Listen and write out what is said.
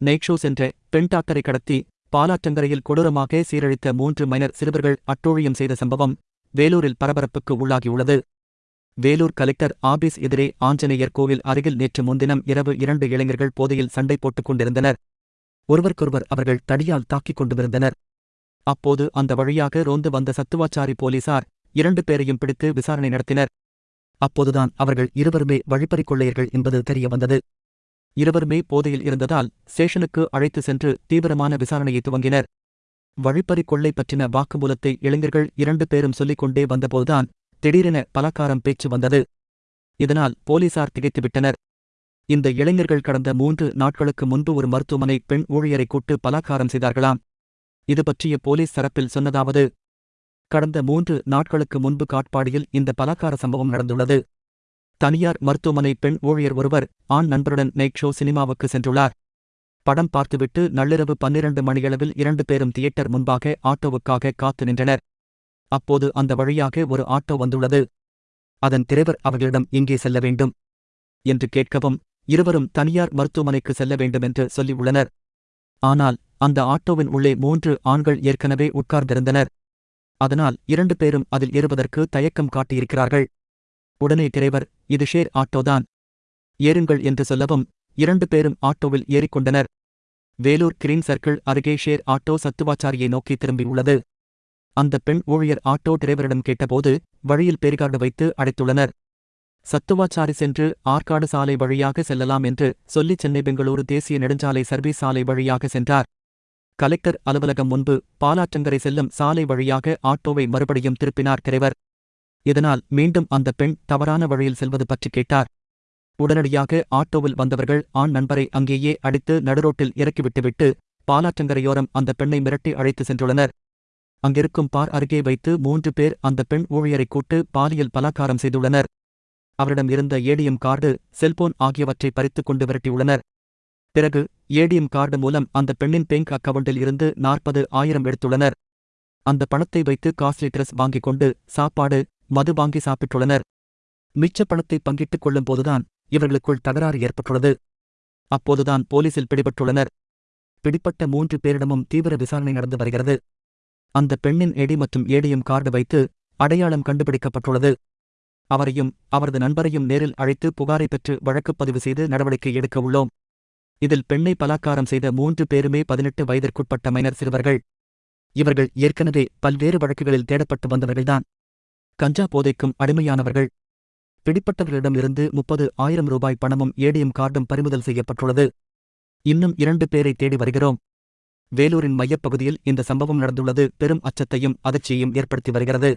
Night சென்ற பெண் டாக்டரை கடத்தி பாலாற்றங்கரையில் கொடூரமாக சீரழித்த மூன்று மைனர் சிறுவர்கள் அட்டூழியம் செய்த சம்பவம் வேலூரில் பரபரப்புக்கு உள்ளாகியுள்ளது. வேலூர் கலெக்டர் ஆபீஸ் எதிரே ஆஞ்சநேயர் கோவில் அருகில் நேற்று முன்தினம் இரவு இரண்டு இளைஞர்கள் போதையில் சண்டை போட்டுக் கொண்டிருந்தனர். ஒருவருக்கொருவர் அவர்கள் தடியால் தாக்கிக் கொண்டிருந்தனர். அப்போது அந்த வழியாக ரோந்து வந்த சத்துவாச்சாரி போலீசார் இரண்டு பேரையும் பிடித்து விசாரணை நடத்தினர். அப்போதுதான் அவர்கள் இருவருமே வழிப்பறிக் கொள்ளையர்கள் என்பது தெரியவந்தது இருவருமே போதையில் இருந்ததால் ஸ்டேஷனுக்கு அழைத்து சென்று தீவிரமான விசாரணையை துவங்கினர். வழிப்பறி கொள்ளை பற்றின வாக்குமூலத்தை இளைஞர்கள் இரண்டு பேரும் சொல்லிக் கொண்டே வந்தபோதுதான் திடீரென பலகாரம் பேச்சு வந்தது. இதனால் போலீசார் திகைத்துவிட்டனர். இந்த இளைஞர்கள் கடந்த மூன்று நாட்களுக்கு முன்பு ஒரு மருத்துவமனை பெண் ஊழியரை கூட்டு பலாக்காரம் செய்தார்களாம். இது பற்றிய போலீஸ் தரப்பில் சொன்னதாவது கடந்த மூன்று நாட்களுக்கு முன்பு காட்பாடியில் இந்த பலாக்கார சம்பவம் நடந்துள்ளது. தனியார் மருத்துவமனை பெண் ஊழியர் ஒருவர் ஆண் நண்பருடன் நைட் ஷோ சினிமாவுக்கு சென்றுள்ளார். படம் பார்த்துவிட்டு நள்ளிரவு பன்னிரண்டு மணியளவில் இரண்டு பேரும் தியேட்டர் முன்பாக ஆட்டோவுக்காக காத்து நின்றனர். அப்போது அந்த வழியாக ஒரு ஆட்டோ வந்துள்ளது. அதன் திரைவர் அவர்களிடம் எங்கே செல்ல வேண்டும் என்று கேட்கவும் இருவரும் தனியார் மருத்துவமனைக்கு செல்ல வேண்டுமென்று சொல்லியுள்ளனர் ஆனால் அந்த ஆட்டோவின் உள்ளே மூன்று ஆண்கள் ஏற்கனவே உட்கார்ந்திருந்தனர். அதனால் இரண்டு பேரும் அதில் ஏறுவதற்கு தயக்கம் காட்டியிருக்கிறார்கள். உடனே டிரைவர் இது ஷேர் ஆட்டோதான். ஏறுங்கள் என்று சொல்லவும் இரண்டு பேரும் ஆட்டோவில் ஏறிக்கொண்டனர். வேலூர் கிரீன் சர்க்கிள் அருகே ஷேர் ஆட்டோ சத்துவாச்சாரியை நோக்கி திரும்பியுள்ளது அந்த பெண் ஊழியர் ஆட்டோ டிரைவரிடம் கேட்டபோது வழியில் பேரிகார்டு வைத்து அடைத்துள்ளனர். சத்துவாச்சாரி சென்று ஆற்காடு சாலை வழியாக செல்லலாம் என்று சொல்லி சென்னை பெங்களூரு தேசிய நெடுஞ்சாலை சர்வீஸ் சாலை வழியாக சென்றார். கலெக்டர் அலுவலகம் முன்பு பாலாற்றங்கரை செல்லும் சாலை வழியாக ஆட்டோவை மறுபடியும் திருப்பினார் டிரைவர் இதனால் மீண்டும் அந்த பெண் தவறான வழியில் செல்வது பற்றி கேட்டார். உடனடியாக ஆட்டோவில் வந்தவர்கள் ஆண் நண்பரை அங்கேயே அடித்து நடுரோட்டில் இறக்கிவிட்டுவிட்டு பாலாற்றங்கரையோரம் அந்த பெண்ணை மிரட்டி அழைத்து சென்றுள்ளனர். அங்கிருக்கும் பார் அருகே வைத்து மூன்று பேர் அந்த பெண் ஊழியரை கூட்டு பாலியல் பலாக்காரம் செய்துள்ளனர். அவரிடம் இருந்த ஏடிஎம் கார்டு செல்போன் ஆகியவற்றை பறித்துக் கொண்டு விரட்டியுள்ளனர். பிறகு ஏடிஎம் கார்டு மூலம் அந்த பெண்ணின் பேங்க் அக்கவுண்டில் இருந்து நாற்பது ஆயிரம் எடுத்துள்ளனர். அந்த பணத்தை வைத்து காஸ்ட்லி ட்ரெஸ் வாங்கிக் கொண்டு சாப்பாடு மது வாங்கி சாப்பிட்டுள்ளனர். மிச்ச பணத்தை பங்கிட்டுக் கொள்ளும் போதுதான் இவர்களுக்குள் தகராறு ஏற்பட்டுள்ளது. அப்போதுதான் போலீசில் பிடிபட்டுள்ளனர். பிடிப்பட்ட மூன்று பேரிடமும் தீவிர விசாரணை நடந்து வருகிறது. அந்த பெண்ணின் எடி மற்றும் ஏடியும் கார்டு வைத்து அடையாளம் கண்டுபிடிக்கப்பட்டுள்ளது. அவரையும் அவரது நண்பரையும் நேரில் அழைத்து புகாரை பெற்று வழக்குப் பதிவு செய்து நடவடிக்கை எடுக்க உள்ளோம். இதில் பெண்ணை பலாக்காரம் செய்த மூன்று பேருமே பதினெட்டு வயதிற்குட்பட்ட மைனர் சிறுவர்கள். இவர்கள் ஏற்கனவே பல்வேறு வழக்குகளில் தேடப்பட்டு வந்தவர்கள்தான். கஞ்சா போதைக்கும் அடிமையானவர்கள். பிடிப்பட்டவர்களிடமிருந்து முப்பது ஆயிரம் ரூபாய் பணமும் ஏடிஎம் கார்டும் பறிமுதல் செய்யப்பட்டுள்ளது. இன்னும் இரண்டு பேரை தேடி வருகிறோம். வேலூரின் மையப்பகுதியில் இந்த சம்பவம் நடந்துள்ளது. பெரும் அச்சத்தையும் அதிர்ச்சியையும் ஏற்படுத்தி வருகிறது.